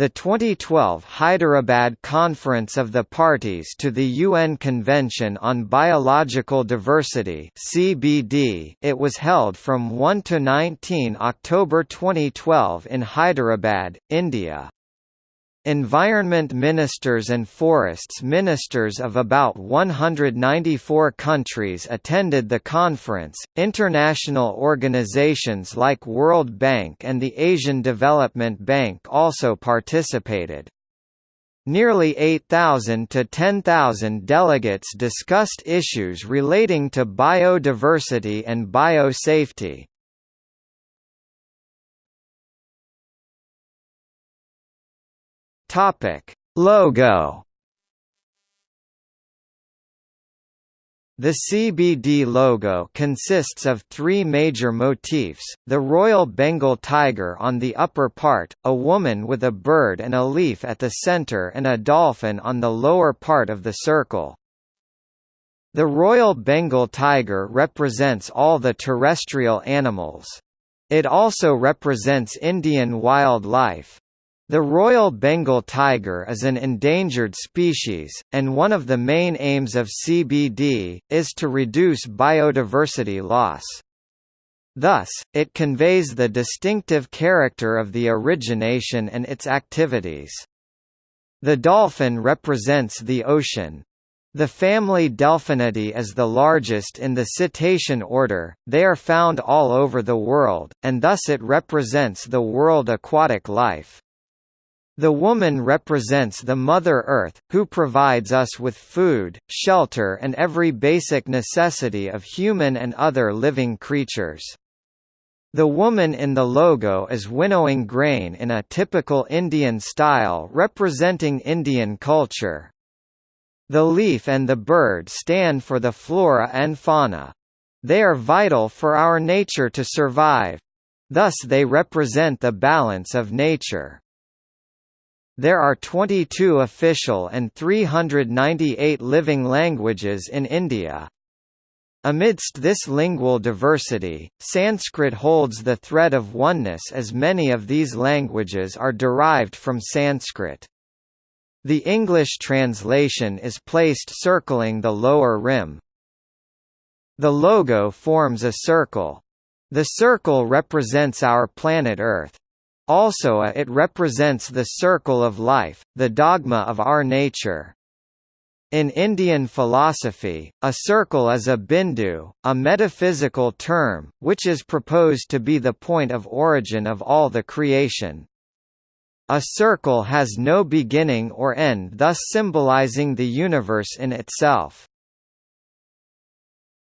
The 2012 Hyderabad Conference of the Parties to the UN Convention on Biological Diversity (CBD). It was held from 1 to 19 October 2012 in Hyderabad, India. Environment ministers and forests ministers of about 194 countries attended the conference. International organizations like World Bank and the Asian Development Bank also participated. Nearly 8,000 to 10,000 delegates discussed issues relating to biodiversity and biosafety. Topic: Logo. The CBD logo consists of three major motifs, the Royal Bengal tiger on the upper part, a woman with a bird and a leaf at the center and a dolphin on the lower part of the circle. The Royal Bengal tiger represents all the terrestrial animals. It also represents Indian wildlife. The Royal Bengal tiger is an endangered species, and one of the main aims of CBD, is to reduce biodiversity loss. Thus, it conveys the distinctive character of the origination and its activities. The dolphin represents the ocean. The family Delphinidae is the largest in the cetacean order, they are found all over the world, and thus it represents the world aquatic life. The woman represents the Mother Earth, who provides us with food, shelter and every basic necessity of human and other living creatures. The woman in the logo is winnowing grain in a typical Indian style representing Indian culture. The leaf and the bird stand for the flora and fauna. They are vital for our nature to survive. Thus they represent the balance of nature. There are 22 official and 398 living languages in India. Amidst this lingual diversity, Sanskrit holds the thread of oneness as many of these languages are derived from Sanskrit. The English translation is placed circling the lower rim. The logo forms a circle. The circle represents our planet Earth. Also a it represents the circle of life, the dogma of our nature. In Indian philosophy, a circle is a bindu, a metaphysical term, which is proposed to be the point of origin of all the creation. A circle has no beginning or end thus symbolizing the universe in itself.